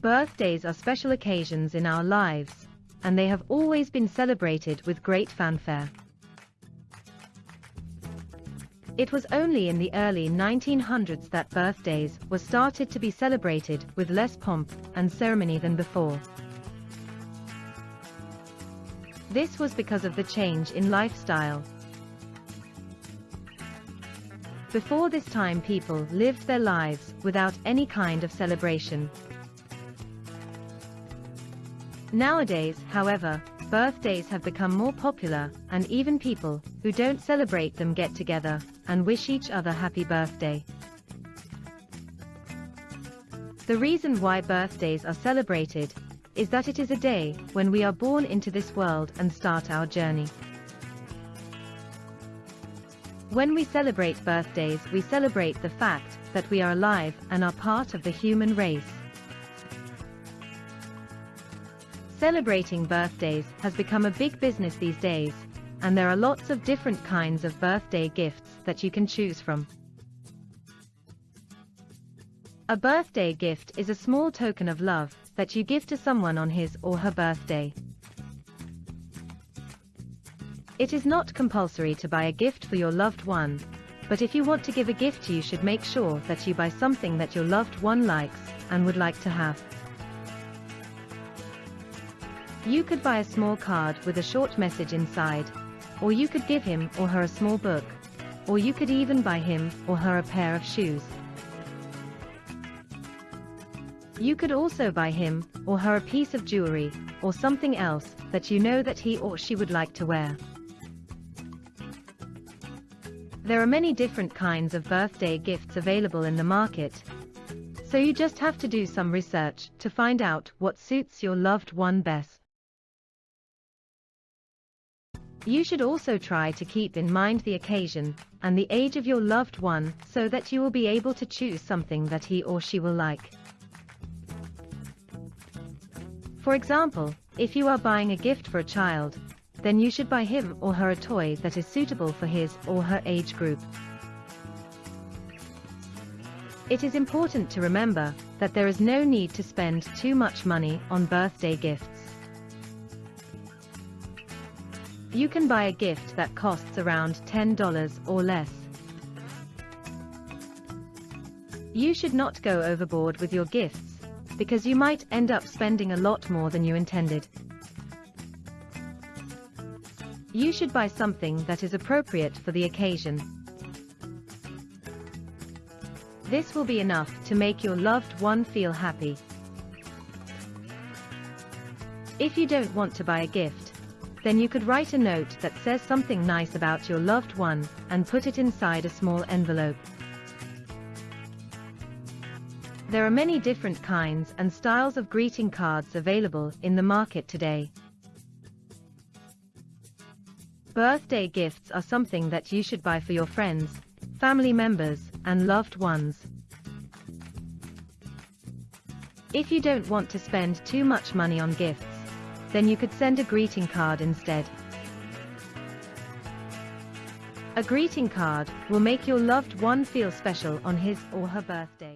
Birthdays are special occasions in our lives, and they have always been celebrated with great fanfare. It was only in the early 1900s that birthdays were started to be celebrated with less pomp and ceremony than before. This was because of the change in lifestyle. Before this time people lived their lives without any kind of celebration. Nowadays, however, birthdays have become more popular, and even people who don't celebrate them get together and wish each other happy birthday. The reason why birthdays are celebrated is that it is a day when we are born into this world and start our journey. When we celebrate birthdays, we celebrate the fact that we are alive and are part of the human race. Celebrating birthdays has become a big business these days, and there are lots of different kinds of birthday gifts that you can choose from. A birthday gift is a small token of love that you give to someone on his or her birthday. It is not compulsory to buy a gift for your loved one, but if you want to give a gift you should make sure that you buy something that your loved one likes and would like to have. You could buy a small card with a short message inside, or you could give him or her a small book, or you could even buy him or her a pair of shoes. You could also buy him or her a piece of jewelry, or something else that you know that he or she would like to wear. There are many different kinds of birthday gifts available in the market, so you just have to do some research to find out what suits your loved one best. You should also try to keep in mind the occasion and the age of your loved one so that you will be able to choose something that he or she will like. For example, if you are buying a gift for a child, then you should buy him or her a toy that is suitable for his or her age group. It is important to remember that there is no need to spend too much money on birthday gifts. You can buy a gift that costs around $10 or less. You should not go overboard with your gifts, because you might end up spending a lot more than you intended. You should buy something that is appropriate for the occasion. This will be enough to make your loved one feel happy. If you don't want to buy a gift, then you could write a note that says something nice about your loved one and put it inside a small envelope. There are many different kinds and styles of greeting cards available in the market today. Birthday gifts are something that you should buy for your friends, family members, and loved ones. If you don't want to spend too much money on gifts, then you could send a greeting card instead. A greeting card will make your loved one feel special on his or her birthday.